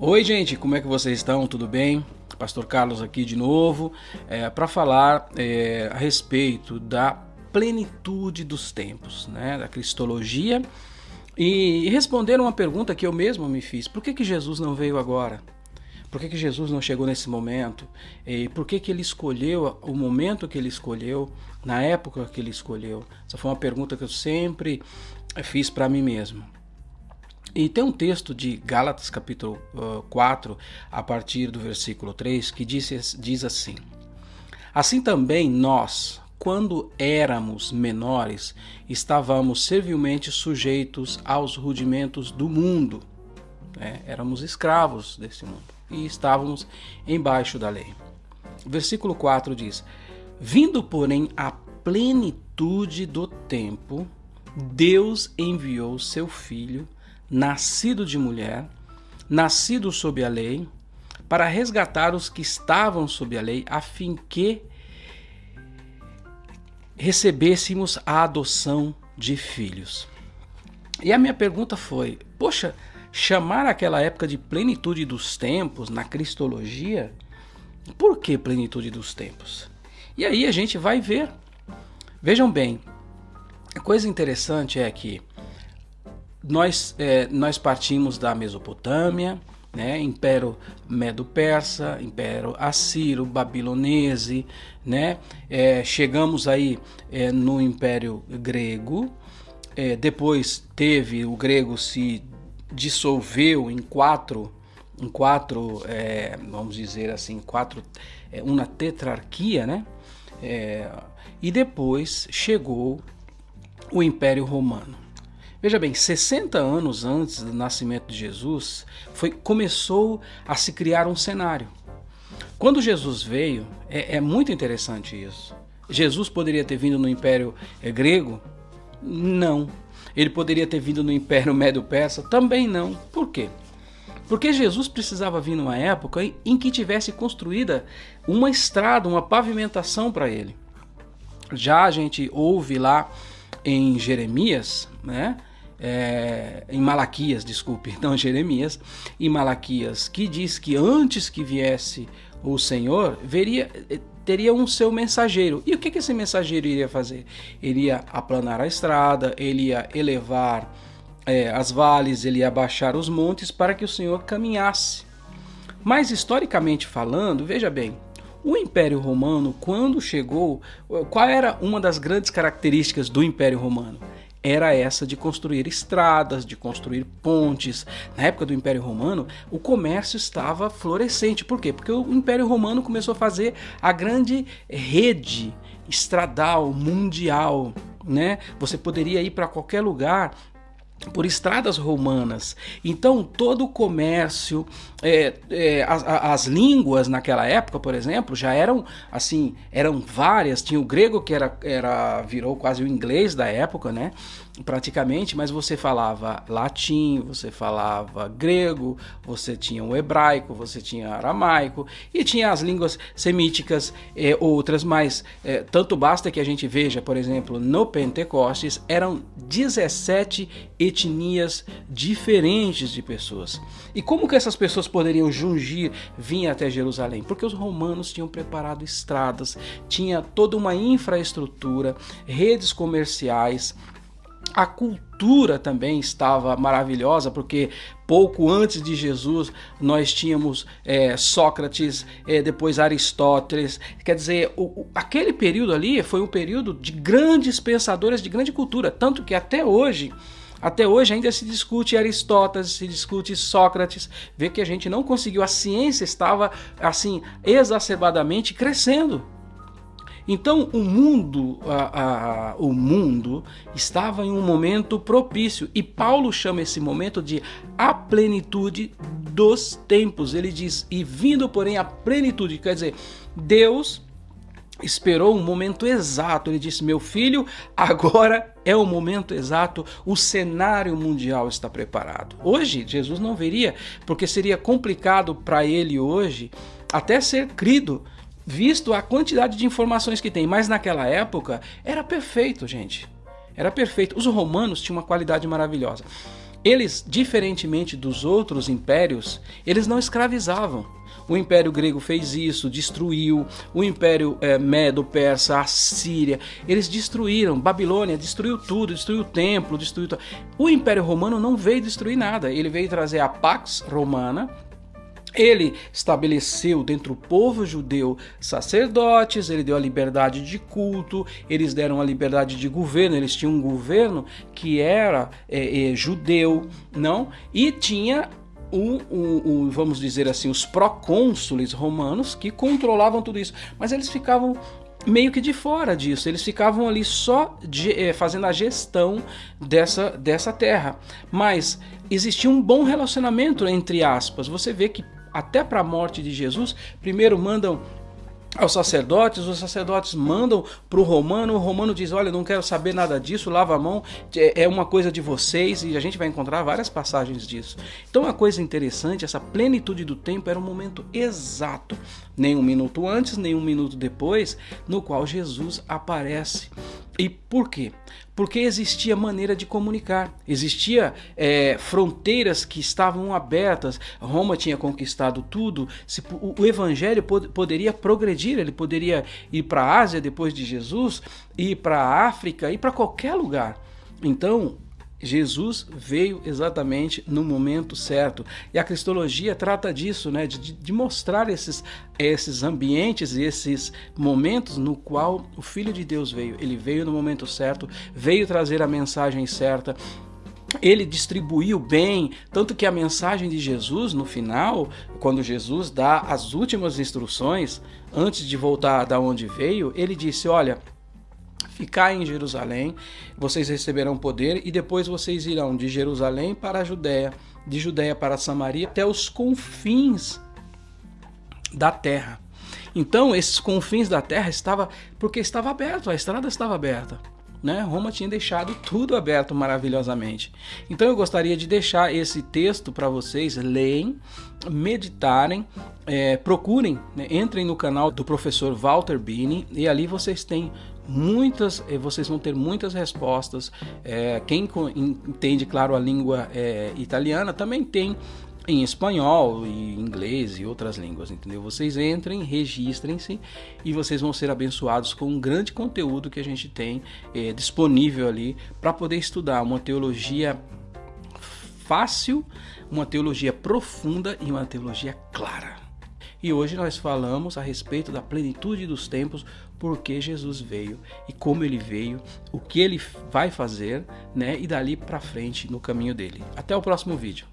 Oi, gente, como é que vocês estão? Tudo bem? Pastor Carlos aqui de novo é, para falar é, a respeito da plenitude dos tempos, né, da cristologia e responder uma pergunta que eu mesmo me fiz: por que, que Jesus não veio agora? Por que, que Jesus não chegou nesse momento? E por que, que ele escolheu o momento que ele escolheu, na época que ele escolheu? Essa foi uma pergunta que eu sempre fiz para mim mesmo. E tem um texto de Gálatas capítulo uh, 4, a partir do versículo 3, que diz, diz assim: Assim também nós, quando éramos menores, estávamos servilmente sujeitos aos rudimentos do mundo. É, éramos escravos desse mundo e estávamos embaixo da lei. Versículo 4 diz: Vindo, porém, a plenitude do tempo, Deus enviou seu filho nascido de mulher, nascido sob a lei, para resgatar os que estavam sob a lei, a fim que recebêssemos a adoção de filhos. E a minha pergunta foi: poxa, chamar aquela época de plenitude dos tempos na cristologia, por que plenitude dos tempos? E aí a gente vai ver. Vejam bem, a coisa interessante é que nós, é, nós partimos da Mesopotâmia, né, Império Medo-Persa, Império Assírio, Babilonese, né, é, chegamos aí é, no Império Grego, é, depois teve o grego se dissolveu em quatro, em quatro, é, vamos dizer assim, quatro, é, uma tetrarquia, né, e depois chegou o Império Romano. Veja bem, 60 anos antes do nascimento de Jesus, foi, começou a se criar um cenário. Quando Jesus veio, é, é muito interessante isso. Jesus poderia ter vindo no Império é, Grego? Não. Ele poderia ter vindo no Império Médio-Persa? Também não. Por quê? Porque Jesus precisava vir numa época em que tivesse construída uma estrada, uma pavimentação para ele. Já a gente ouve lá em Jeremias, né? É, em Malaquias, desculpe, não Jeremias, em Malaquias, que diz que antes que viesse o Senhor, veria, eh, teria um seu mensageiro. E o que, que esse mensageiro iria fazer? Ele ia aplanar a estrada, ele ia elevar é, as vales, ele ia baixar os montes para que o Senhor caminhasse. Mas historicamente falando, veja bem, o Império Romano, quando chegou, qual era uma das grandes características do Império Romano? Era essa de construir estradas, de construir pontes. Na época do Império Romano, o comércio estava florescente. Por quê? Porque o Império Romano começou a fazer a grande rede estradal mundial, né? Você poderia ir para qualquer lugar por estradas romanas. Então, todo o comércio, é, é, as, as, línguas naquela época, por exemplo, já eram assim, eram várias. Tinha o grego que era, era virou quase o inglês da época, né? praticamente, mas você falava latim, você falava grego, você tinha o hebraico, você tinha aramaico e tinha as línguas semíticas e outras, mas é, tanto basta que a gente veja, por exemplo, no Pentecostes eram 17 etnias diferentes de pessoas. E como que essas pessoas poderiam jungir, vir até Jerusalém? Porque os romanos tinham preparado estradas, tinha toda uma infraestrutura, redes comerciais, a cultura também estava maravilhosa, porque pouco antes de Jesus nós tínhamos é, Sócrates, é, depois Aristóteles. Quer dizer, o, o, aquele período ali foi um período de grandes pensadores, de grande cultura, tanto que até hoje. Até hoje ainda se discute Aristóteles, se discute Sócrates, vê que a gente não conseguiu, a ciência estava assim exacerbadamente crescendo. Então o mundo, a, a, o mundo estava em um momento propício e Paulo chama esse momento de a plenitude dos tempos. Ele diz e vindo porém a plenitude, quer dizer, Deus esperou um momento exato. Ele disse: Meu filho, agora é o momento exato, o cenário mundial está preparado. Hoje, Jesus não veria, porque seria complicado para ele hoje até ser crido visto a quantidade de informações que tem. Mas naquela época era perfeito, gente. Era perfeito. Os romanos tinham uma qualidade maravilhosa. Eles, diferentemente dos outros impérios, eles não escravizavam. O Império Grego fez isso, destruiu. O Império é, Medo-Persa, a Síria, eles destruíram. Babilônia destruiu tudo, destruiu o templo, destruiu. O Império Romano não veio destruir nada. Ele veio trazer a Pax Romana, ele estabeleceu dentro do povo judeu sacerdotes, ele deu a liberdade de culto, eles deram a liberdade de governo, eles tinham um governo que era é, é, judeu, não? E tinha um, um, um, vamos dizer assim, os procônsules romanos que controlavam tudo isso, mas eles ficavam meio que de fora disso, eles ficavam ali só de, é, fazendo a gestão dessa, dessa terra. Mas existia um bom relacionamento entre aspas. Você vê que até para a morte de Jesus, primeiro mandam aos sacerdotes, os sacerdotes mandam para o romano, o romano diz: Olha, não quero saber nada disso, lava a mão, é, é uma coisa de vocês, e a gente vai encontrar várias passagens disso. Então, uma coisa interessante: essa plenitude do tempo era um momento exato, nem um minuto antes, nem um minuto depois, no qual Jesus aparece. E por quê? Porque existia maneira de comunicar, existia é, fronteiras que estavam abertas. Roma tinha conquistado tudo. Se, o, o evangelho pod, poderia progredir, ele poderia ir para a Ásia depois de Jesus, ir para a África, ir para qualquer lugar. Então, Jesus veio exatamente no momento certo. E a cristologia trata disso, né? de, de mostrar esses, esses ambientes e esses momentos no qual o Filho de Deus veio. Ele veio no momento certo, veio trazer a mensagem certa, ele distribuiu bem, tanto que a mensagem de Jesus no final, quando Jesus dá as últimas instruções antes de voltar da onde veio, ele disse: "Olha, ficar em Jerusalém, vocês receberão poder e depois vocês irão de Jerusalém para a Judéia, de Judéia para Samaria, até os confins da terra. Então, esses confins da terra estava porque estava aberto, a estrada estava aberta. Né? Roma tinha deixado tudo aberto maravilhosamente. Então eu gostaria de deixar esse texto para vocês leem, meditarem, é, procurem, né? entrem no canal do professor Walter Bini e ali vocês têm muitas, eh, vocês vão ter muitas respostas. É, quem entende, claro, a língua é, italiana também tem em espanhol e inglês e outras línguas, entendeu? Vocês entrem, registrem-se e vocês vão ser abençoados com um grande conteúdo que a gente tem é, disponível ali para poder estudar uma teologia fácil, uma teologia profunda e uma teologia clara. E hoje nós falamos a respeito da plenitude dos tempos, porque Jesus veio e como ele veio, o que ele vai fazer, né? E dali para frente no caminho dele. Até o próximo vídeo.